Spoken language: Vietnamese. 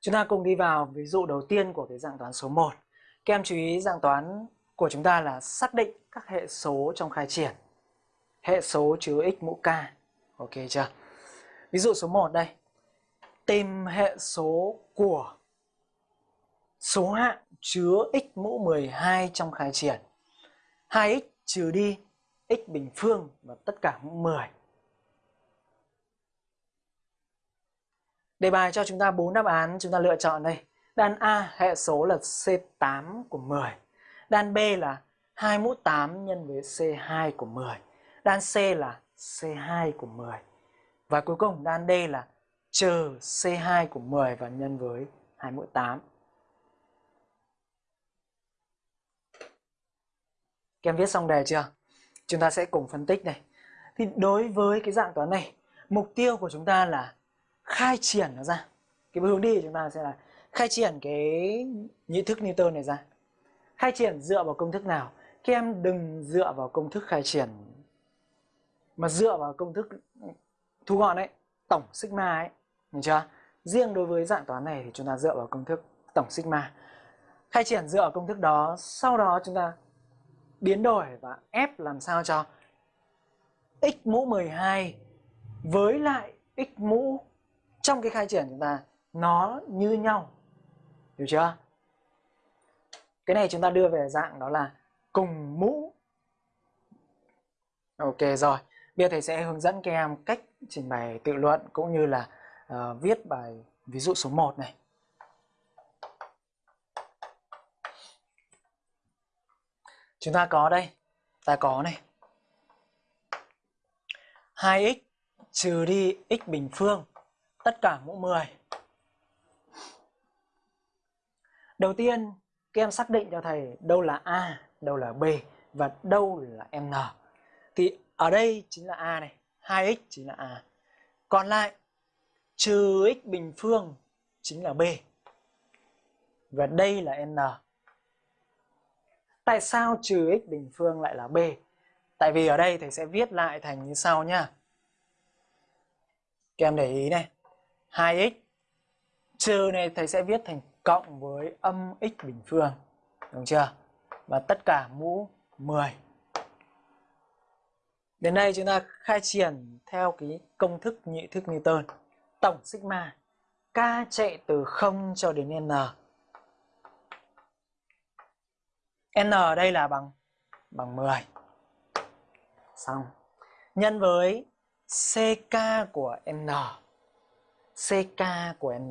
Chúng ta cùng đi vào ví dụ đầu tiên của cái dạng toán số 1. Các em chú ý dạng toán của chúng ta là xác định các hệ số trong khai triển. Hệ số chứa x mũ k. Ok chưa? Ví dụ số 1 đây. Tìm hệ số của số hạng chứa x mũ 12 trong khai triển. 2x trừ đi x bình phương và tất cả mũ 10. Đề bài cho chúng ta bốn đáp án chúng ta lựa chọn đây. Đan A hệ số là C8 của 10. Đan B là 2 mũ 8 nhân với C2 của 10. Đan C là C2 của 10. Và cuối cùng đan D là trừ C2 của 10 và nhân với 2 mũ 8. Các em viết xong đề chưa? Chúng ta sẽ cùng phân tích này. Thì đối với cái dạng toán này, mục tiêu của chúng ta là khai triển nó ra. Cái hướng đi của chúng ta sẽ là khai triển cái nhị thức Newton này ra. Khai triển dựa vào công thức nào? Các em đừng dựa vào công thức khai triển mà dựa vào công thức thu gọn ấy, tổng sigma ấy, hiểu chưa? Riêng đối với dạng toán này thì chúng ta dựa vào công thức tổng sigma. Khai triển dựa vào công thức đó, sau đó chúng ta biến đổi và ép làm sao cho x mũ 12 với lại x mũ trong cái khai triển chúng ta nó như nhau. Hiểu chưa? Cái này chúng ta đưa về dạng đó là cùng mũ. Ok rồi. Bây giờ thầy sẽ hướng dẫn các em cách trình bày tự luận cũng như là uh, viết bài ví dụ số 1 này. Chúng ta có đây, ta có này. 2x trừ đi x bình phương tất cả mũ 10. Đầu tiên, các em xác định cho thầy đâu là A, đâu là B và đâu là N. Thì ở đây chính là A này, 2x chính là A. Còn lại, trừ x bình phương chính là B. Và đây là N. Tại sao trừ x bình phương lại là b? Tại vì ở đây thầy sẽ viết lại thành như sau nhá. Các em để ý này. 2x trừ này thầy sẽ viết thành cộng với âm x bình phương. Đúng chưa? Và tất cả mũ 10. Đến đây chúng ta khai triển theo cái công thức nhị thức Newton. Tổng sigma, k chạy từ 0 cho đến n n ở đây là bằng bằng 10. Xong. Nhân với ck của n ck của n.